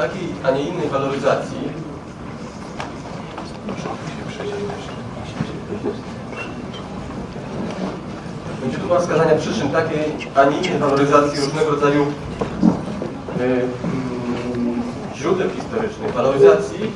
takiej, a nie innej waloryzacji. Będzie próba wskazania przyczyn takiej, a nie innej waloryzacji różnego rodzaju e, mm, źródeł historycznych, waloryzacji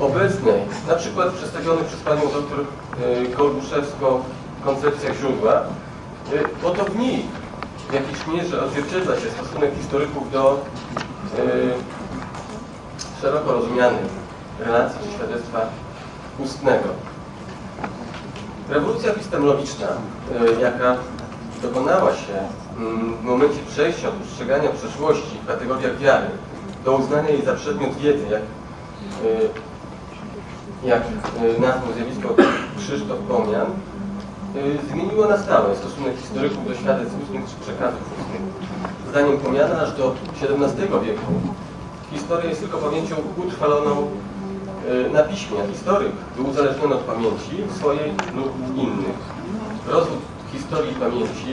obecnej, na przykład przedstawionych przez panią doktor e, Kolbuszewską w koncepcjach źródła, e, oto w nich w jakiejś mierze odzwierciedla się stosunek historyków do szeroko rozumianych relacji czy świadectwa ustnego. Rewolucja epistemologiczna, e, jaka dokonała się mm, w momencie przejścia od postrzegania przeszłości w kategoriach wiary do uznania jej za przedmiot wiedzy, jak, e, jak e, nazwał zjawisko Krzysztof Pomian, y, zmieniło na stałe stosunek historyków do świadectw ustnych czy przekazów ustnych. Zdaniem Pomiana aż do XVII wieku historia jest tylko pamięcią utrwaloną y, na piśmie, historyk był uzależniony od pamięci swojej lub innych. Rozwód historii pamięci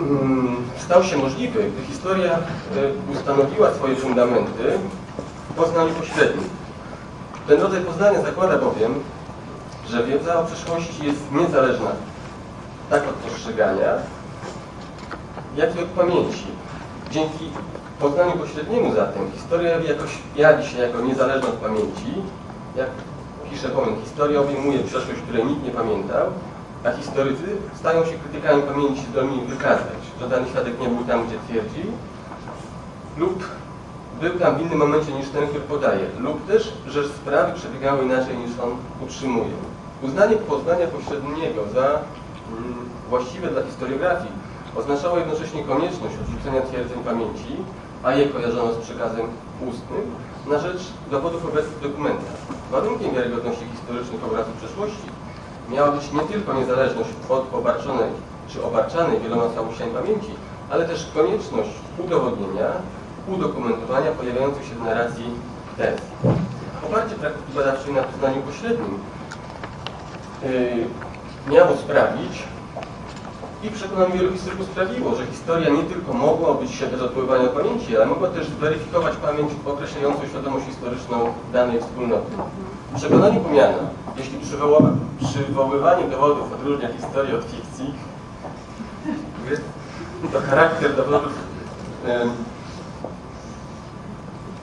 mm, stał się możliwy, gdy historia y, ustanowiła swoje fundamenty w poznaniu pośrednim. Ten rodzaj poznania zakłada bowiem, że wiedza o przeszłości jest niezależna tak od postrzegania, jak i od pamięci. Dzięki poznaniu pośredniemu zatem historia jakoś jawi się jako niezależna od pamięci. Jak pisze Bowen, historia obejmuje przeszłość, której nikt nie pamiętał, a historycy stają się krytykami pamięci zdolni wykazać, że dany świadek nie był tam, gdzie twierdzi, lub był tam w innym momencie niż ten, który podaje, lub też, że sprawy przebiegały inaczej niż on utrzymuje. Uznanie poznania pośredniego za mm, właściwe dla historiografii oznaczało jednocześnie konieczność odrzucenia twierdzeń pamięci, a je kojarzono z przekazem ustnym, na rzecz dowodów obecnych w dokumentach. Warunkiem wiarygodności historycznych obrazów przeszłości miała być nie tylko niezależność od obarczonej czy obarczanej wieloma całościami pamięci, ale też konieczność udowodnienia, udokumentowania pojawiających się w narracji tez. Oparcie praktyki badawczej na poznaniu pośrednim yy, miało sprawić i przekonam wielu historyków sprawiło, że historia nie tylko mogła się bez odpływania pamięci, ale mogła też zweryfikować pamięć określającą świadomość historyczną danej wspólnoty. W przekonaniu pomiana, jeśli przywoływanie dowodów odróżnia historię od fikcji, to charakter dowodów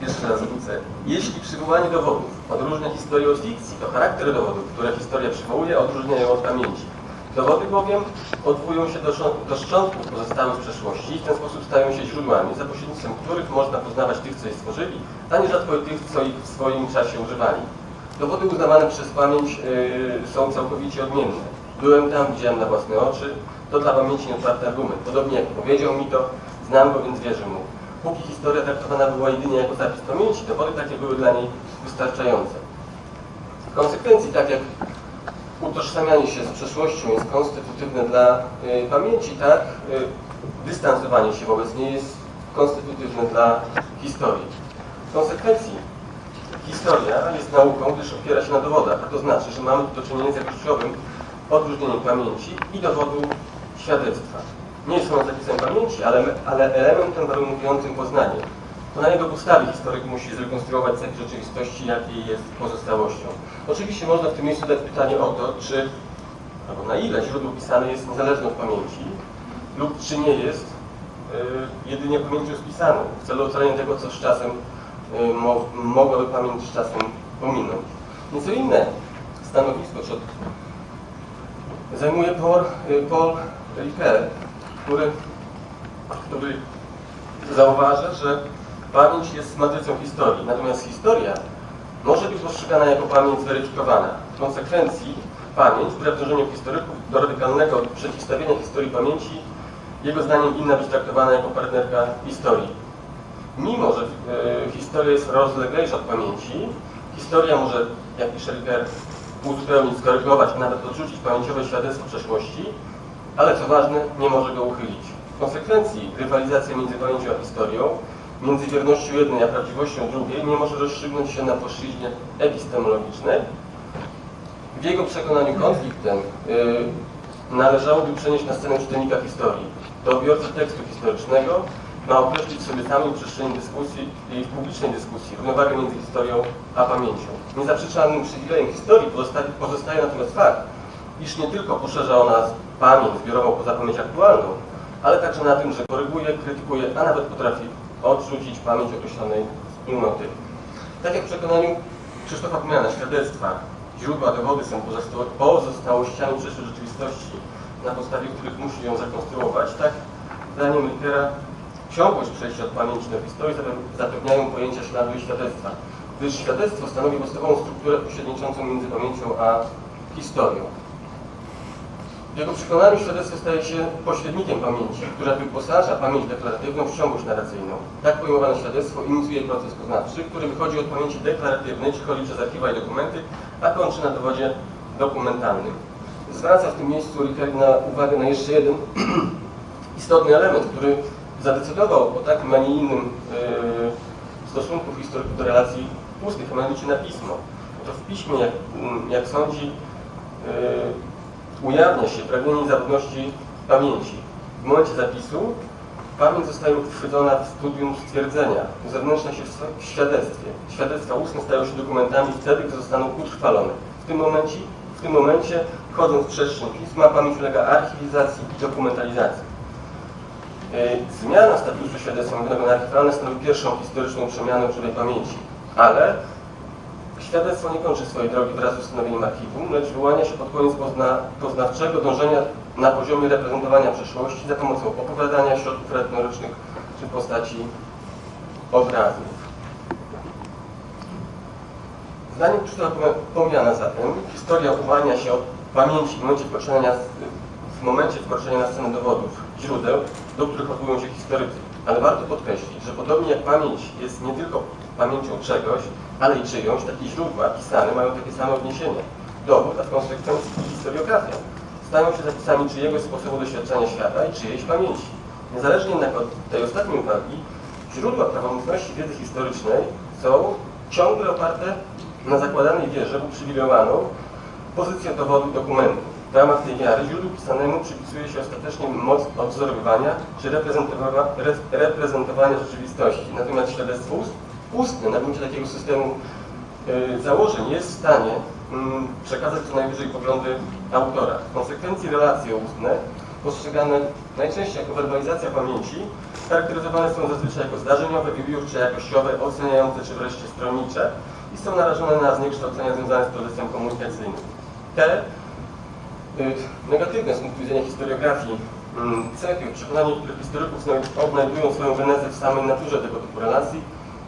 jeszcze raz wrócę. Jeśli przywołanie dowodów odróżnia historię od fikcji, to charakter dowodów, które historia przywołuje, odróżnia ją od pamięci. Dowody bowiem odwołują się do, do szczątków pozostałych z przeszłości i w ten sposób stają się źródłami, za pośrednictwem których można poznawać tych, co je stworzyli, a nierzadko tych, co ich w swoim czasie używali. Dowody uznawane przez pamięć yy, są całkowicie odmienne. Byłem tam, widziałem na własne oczy, to dla pamięci nieotwarty argument. Podobnie jak powiedział mi to, znam go, więc wierzę mu. Póki historia traktowana była jedynie jako zapis pamięci, dowody takie były dla niej wystarczające. W konsekwencji, tak jak utożsamianie się z przeszłością jest konstytutywne dla y, pamięci, tak y, dystansowanie się wobec niej jest konstytutywne dla historii. W konsekwencji historia jest nauką, gdyż opiera się na dowodach, a to znaczy, że mamy do czynienia z jakościowym odróżnieniem pamięci i dowodu świadectwa. Nie jest ono zapisem pamięci, ale, ale elementem warunkującym poznanie. Na jego podstawie historyk musi zrekonstruować cech rzeczywistości, jakiej jest pozostałością. Oczywiście można w tym miejscu dać pytanie o to, czy, albo na ile źródło pisane jest niezależne od pamięci, lub czy nie jest y, jedynie pamięcią spisaną, w celu ocalenia tego, co z czasem y, mo, mogłaby pamięć z czasem pominąć. Nieco inne stanowisko czy zajmuje Paul, y, Paul Ricoeur, który, który zauważa, że pamięć jest matrycą historii, natomiast historia może być postrzegana jako pamięć zweryfikowana. W konsekwencji pamięć, wbrew dążeniu historyków do radykalnego przeciwstawienia historii pamięci, jego zdaniem winna być traktowana jako partnerka historii. Mimo, że e, historia jest rozleglejsza od pamięci, historia może, jak pisze Ricker, uzupełnić, skorygować, a nawet odrzucić pamięciowe świadectwo przeszłości, ale co ważne, nie może go uchylić. W konsekwencji rywalizacja między pamięcią a historią, między wiernością jednej a prawdziwością drugiej nie może rozstrzygnąć się na płaszczyźnie epistemologicznej. W jego przekonaniu konflikt ten yy, należałoby przenieść na scenę czytelnika historii. To odbiorca tekstu historycznego ma określić sobie samym przestrzeni dyskusji i publicznej dyskusji równowagę między historią a pamięcią. Niezaprzeczalnym przywilejem historii pozostaje, pozostaje natomiast fakt, iż nie tylko poszerza ona pamięć zbiorową poza pamięć aktualną, ale także na tym, że koryguje, krytykuje, a nawet potrafi odrzucić pamięć określonej wspólnoty. Tak jak w przekonaniu Krzysztofa Pomiana, świadectwa, źródła, dowody są pozostałościami przeszłej rzeczywistości, na podstawie których musi ją zakonstruować, tak zdaniem litera ciągłość przejścia od pamięci do historii zapewniają pojęcia śladu i świadectwa, gdyż świadectwo stanowi podstawową strukturę pośredniczącą między pamięcią a historią. Jego przekonaniu świadectwo staje się pośrednikiem pamięci, która wyposaża pamięć deklaratywną w ciągłość narracyjną. Tak pojmowane świadectwo inicjuje proces poznawczy, który wychodzi od pamięci deklaratywnej, czy chodzi przez archiwa i dokumenty, a kończy na dowodzie dokumentalnym. Zwraca w tym miejscu na uwagę na jeszcze jeden istotny element, który zadecydował o takim, a nie innym yy, stosunku do relacji ustnych, a mianowicie na pismo. To w piśmie, jak, jak sądzi, yy, ujawnia się pragnienie zawodności pamięci. W momencie zapisu pamięć zostaje uchwycona w studium stwierdzenia, uzewnętrznia się w świadectwie. Świadectwa ustne stają się dokumentami wtedy, gdy zostaną utrwalone. W tym momencie, w tym momencie wchodząc w przestrzeń pisma, pamięć ulega archiwizacji i dokumentalizacji. Zmiana statusu świadectwa mówionego na archiwalne stanowi pierwszą historyczną przemianę żywej pamięci, ale Świadectwo nie kończy swojej drogi wraz z ustanowieniem archiwum, lecz wyłania się pod koniec pozna, poznawczego dążenia na poziomie reprezentowania przeszłości za pomocą opowiadania, środków retorycznych czy postaci obrazów. Zdaniem Krzysztofa Pomiana zatem, historia uwalnia się od pamięci w momencie wkroczenia, w momencie wkroczenia na scenę dowodów, źródeł, do których odwołują się historycy. Ale warto podkreślić, że podobnie jak pamięć jest nie tylko pamięcią czegoś, ale i czyjąś, takie źródła pisane mają takie same odniesienia. Dowód, a w konsekwencji historiografia, stają się zapisami czyjegoś sposobu doświadczenia świata i czyjejś pamięci. Niezależnie jednak od tej ostatniej uwagi, źródła prawomocności wiedzy historycznej są ciągle oparte na zakładanej wierze uprzywilejowaną pozycję dowodu dokumentu. W ramach tej wiary źródłu pisanemu przypisuje się ostatecznie moc odwzorowywania czy reprezentowania, reprezentowania rzeczywistości. Natomiast świadectwo ust ustny na gruncie takiego systemu y, założeń jest w stanie mm, przekazać co najwyżej poglądy autora. W konsekwencji relacje ustne, postrzegane najczęściej jako werbalizacja pamięci, charakteryzowane są zazwyczaj jako zdarzeniowe, wybiórcze, jakościowe, oceniające czy wreszcie stronnicze i są narażone na zniekształcenia związane z procesem komunikacyjnym. Te y, negatywne z punktu widzenia historiografii y, cechy w przekonaniu niektórych historyków odnajdują swoją genezę w samej naturze tego typu relacji,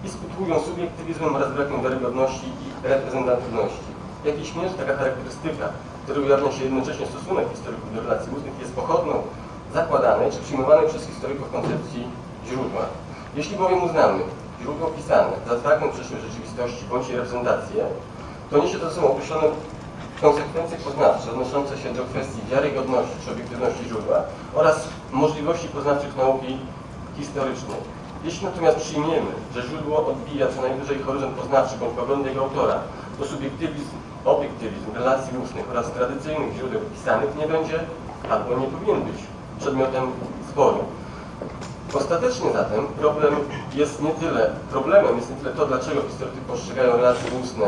i skutkują subiektywizmem oraz brakiem wiarygodności i reprezentatywności. Jak i śmierć, taka charakterystyka, która ujawnia się jednocześnie stosunek historyków do relacji ustnych, jest pochodną zakładanej czy przyjmowanej przez historyków koncepcji źródła. Jeśli bowiem uznamy źródło pisane za fragment przeszłej rzeczywistości bądź jej reprezentację, to niesie to ze sobą określone konsekwencje poznawcze odnoszące się do kwestii wiarygodności czy obiektywności źródła oraz możliwości poznawczych nauki historycznej. Jeśli natomiast przyjmiemy, że źródło odbija co najwyżej horyzont poznawczy bądź poglądy jego autora, to subiektywizm, obiektywizm relacji ustnych oraz tradycyjnych źródeł pisanych nie będzie albo nie powinien być przedmiotem sporu. Ostatecznie zatem problem jest nie tyle, problemem jest nie tyle to, dlaczego historycy postrzegają relacje ustne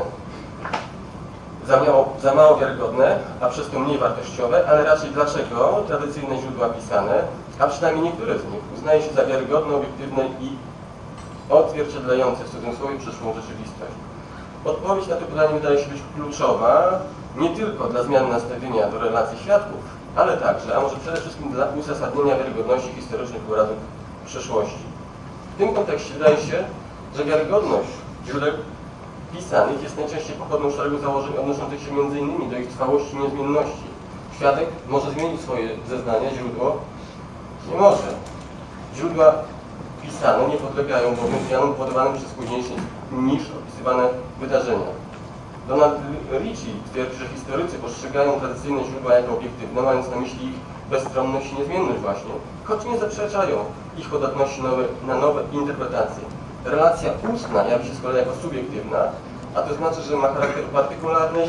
za mało, za mało wiarygodne, a przez to mniej wartościowe, ale raczej dlaczego tradycyjne źródła pisane, a przynajmniej niektóre z nich, uznaje się za wiarygodne, obiektywne i odzwierciedlające w cudzysłowie przyszłą rzeczywistość. Odpowiedź na to pytanie wydaje się być kluczowa nie tylko dla zmiany nastawienia do relacji świadków, ale także, a może przede wszystkim dla uzasadnienia wiarygodności historycznych obrazów przeszłości. W tym kontekście wydaje się, że wiarygodność źródeł pisanych jest najczęściej pochodną szeregu założeń odnoszących się m.in. do ich trwałości i niezmienności. Świadek może zmienić swoje zeznania, źródło nie może. Źródła pisane nie podlegają bowiem zmianom powodowanym przez późniejsze niż opisywane wydarzenia. Donald Ritchie twierdzi, że historycy postrzegają tradycyjne źródła jako obiektywne, mając na myśli ich bezstronność i niezmienność właśnie, choć nie zaprzeczają ich podatności nowe, na nowe interpretacje. Relacja ustna jawi się z kolei jako subiektywna, a to znaczy, że ma charakter partykularnej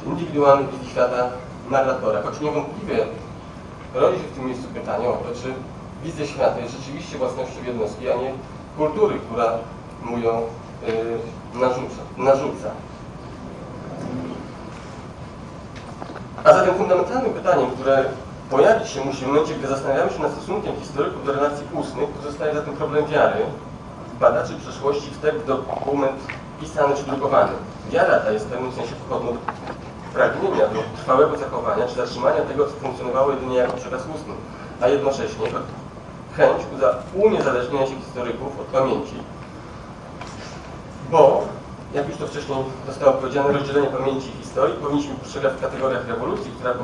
czy indywidualnej wizji świata narratora, choć niewątpliwie rodzi się w tym miejscu pytanie o to, czy wizja świata jest rzeczywiście własnością jednostki, a nie kultury, która mu ją y, narzuca. narzuca. A zatem fundamentalnym pytaniem, które pojawić się musi w momencie, gdy zastanawiamy się nad stosunkiem historyków do relacji ustnych, pozostaje zatem problem wiary badaczy przeszłości w tekst dokument pisany czy drukowany. Wiara ta jest w pewnym sensie pochodną pragnienia do trwałego zachowania czy zatrzymania tego, co funkcjonowało jedynie jako przekaz ustny, a jednocześnie chęć uniezależnienia się historyków od pamięci. Bo, jak już to wcześniej zostało powiedziane, rozdzielenie pamięci i historii powinniśmy postrzegać w kategoriach rewolucji, która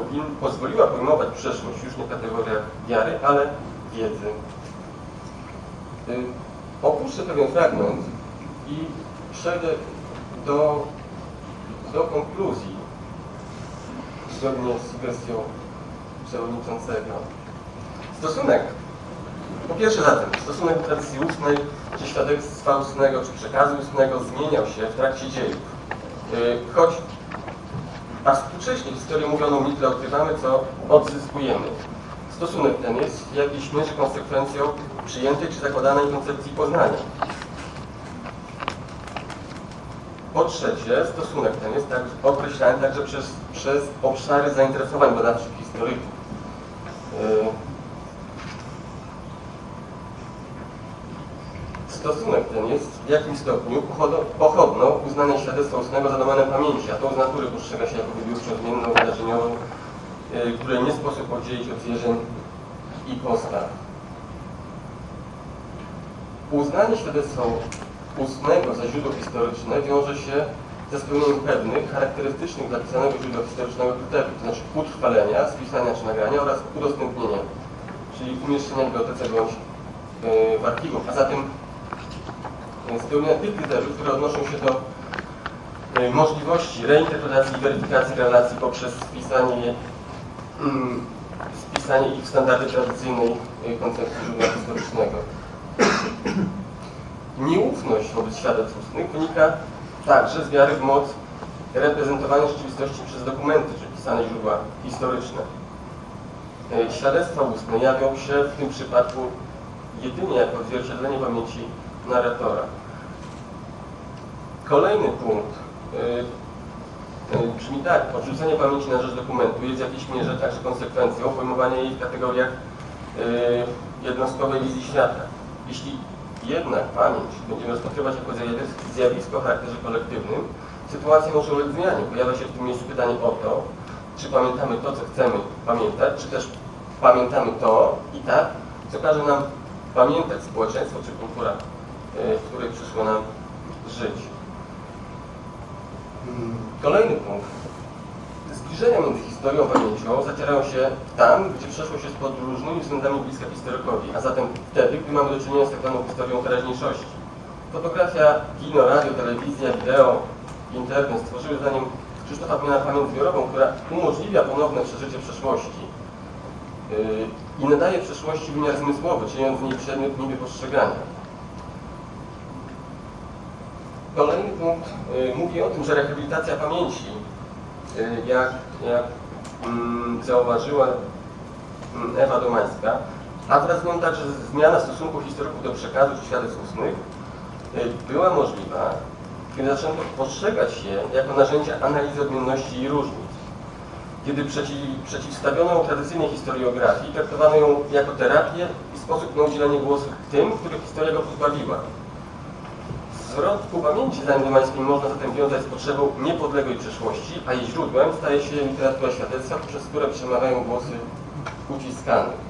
pozwoliła pojmować przeszłość już nie w kategoriach wiary, ale wiedzy. Y, opuszczę pewien fragment i przejdę do, do konkluzji zgodnie z sugestią przewodniczącego. Stosunek, po pierwsze zatem, stosunek tradycji ustnej, czy świadectwa ustnego, czy przekazu ustnego zmieniał się w trakcie dziejów. Yy, choć a współcześnie historię mówioną tyle odkrywamy, co odzyskujemy. Stosunek ten jest jakiejś mierze konsekwencją przyjętej czy zakładanej koncepcji poznania. Po trzecie, stosunek ten jest tak określany także przez, przez obszary zainteresowań badawczych historyków. Yy. Stosunek ten jest w jakimś stopniu pochodną uznania świadectwa ustnego za domenę pamięci, a to z natury postrzega się jako wybiórczą, zmienną, wydarzeniową, yy, której nie sposób oddzielić od zwierzeń i postaw. Uznanie świadectwa ustnego za źródło historyczne wiąże się ze spełnieniem pewnych, charakterystycznych dla pisanego źródła historycznego kryteriów, to znaczy utrwalenia, spisania czy nagrania oraz udostępnienia, czyli umieszczenia w bibliotece bądź yy, w archiwum. A zatem yy, spełnienia tych kryteriów, które odnoszą się do możliwości reinterpretacji i weryfikacji relacji poprzez spisanie, mm, spisanie ich w standardy tradycyjnej koncepcji źródła historycznego. Nieufność wobec świadectw ustnych wynika także z wiary w moc reprezentowania rzeczywistości przez dokumenty, czy pisane źródła historyczne. E, świadectwa ustne jawią się w tym przypadku jedynie jako odzwierciedlenie pamięci narratora. Kolejny punkt e, e, brzmi tak, odrzucenie pamięci na rzecz dokumentu jest w jakiejś mierze także konsekwencją pojmowania jej w kategoriach jednostkowej wizji świata. Jeśli jednak pamięć będziemy rozpatrywać jako zjawisko o charakterze kolektywnym, sytuacja może ulec zmianie. Pojawia się w tym miejscu pytanie o to, czy pamiętamy to, co chcemy pamiętać, czy też pamiętamy to i tak, co każe nam pamiętać społeczeństwo czy kultura, e, w której przyszło nam żyć. Kolejny punkt zbliżenia między historią a pamięcią zacierają się tam, gdzie przeszłość jest pod różnymi względami bliska historykowi, a zatem wtedy, gdy mamy do czynienia z tak zwaną historią teraźniejszości. Fotografia, kino, radio, telewizja, wideo, internet stworzyły zdaniem Krzysztofa Pmiana pamięć zbiorową, która umożliwia ponowne przeżycie przeszłości yy, i nadaje przeszłości wymiar zmysłowy, czyniąc w niej przedmiot niby postrzegania. Kolejny punkt mówi o tym, że rehabilitacja pamięci Y, jak, jak mm, zauważyła mm, Ewa Domańska, a wraz z nią także zmiana stosunku historyków do przekazu czy świadectw ustnych y, była możliwa, kiedy zaczęto postrzegać je jako narzędzia analizy odmienności i różnic. Kiedy przeciw, przeciwstawiono tradycyjnej historiografii, traktowano ją jako terapię i sposób na udzielenie głosu tym, których historia go pozbawiła. Zwrot ku pamięci zaindymańskiej można zatem wiązać z potrzebą niepodległej przeszłości, a jej źródłem staje się literatura świadectwa, przez które przemawiają głosy uciskanych.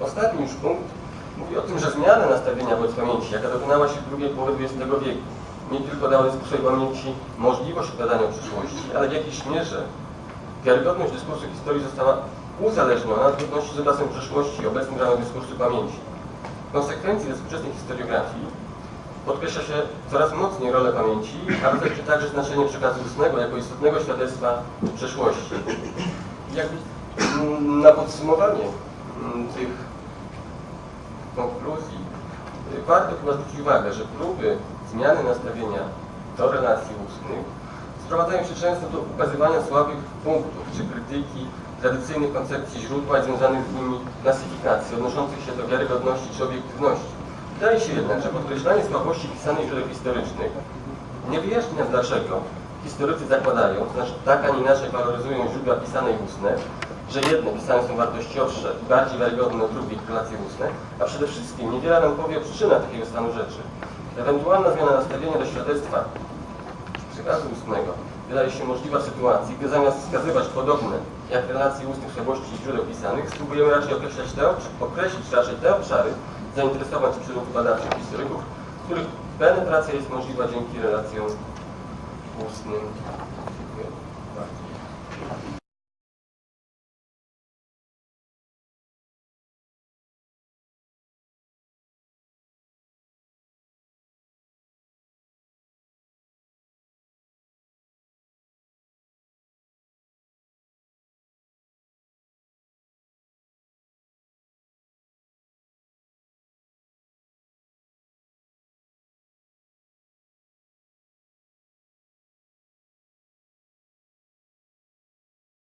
Ostatni już punkt mówi o tym, że zmiana nastawienia wobec pamięci, jaka dokonała się w drugiej połowie XX wieku, nie tylko dała dyskursowi pamięci możliwość opowiadania o przyszłości, ale w jakiejś mierze wiarygodność dyskursu historii została uzależniona od trudności z obrazem przeszłości i obecnym ramach dyskursu pamięci. W konsekwencji ze współczesnej historiografii podkreśla się coraz mocniej rolę pamięci, a reflektuje także znaczenie przekazu ustnego jako istotnego świadectwa przeszłości. Mm, na podsumowanie mm, tych konkluzji warto chyba zwrócić uwagę, że próby zmiany nastawienia do relacji ustnych sprowadzają się często do ukazywania słabych punktów czy krytyki tradycyjnych koncepcji źródła i związanych z nimi klasyfikacji odnoszących się do wiarygodności czy obiektywności. Wydaje się jednak, że podkreślanie słabości pisanych źródeł historycznych nie wyjaśnia dlaczego historycy zakładają, znaczy tak, a nie inaczej waloryzują źródła pisane i ustne, że jedne pisane są wartościowsze i bardziej wiarygodne od drugich relacje ustne, a przede wszystkim niewiele nam powie o przyczynach takiego stanu rzeczy. Ewentualna zmiana nastawienia do świadectwa przekazu ustnego wydaje się możliwa w sytuacji, gdy zamiast wskazywać podobne jak relacje ustnych słabości źródeł pisanych, spróbujemy raczej określać te, określić raczej te obszary zainteresowań czy przyrządów badawczych historyków, których penetracja jest możliwa dzięki relacjom ustnym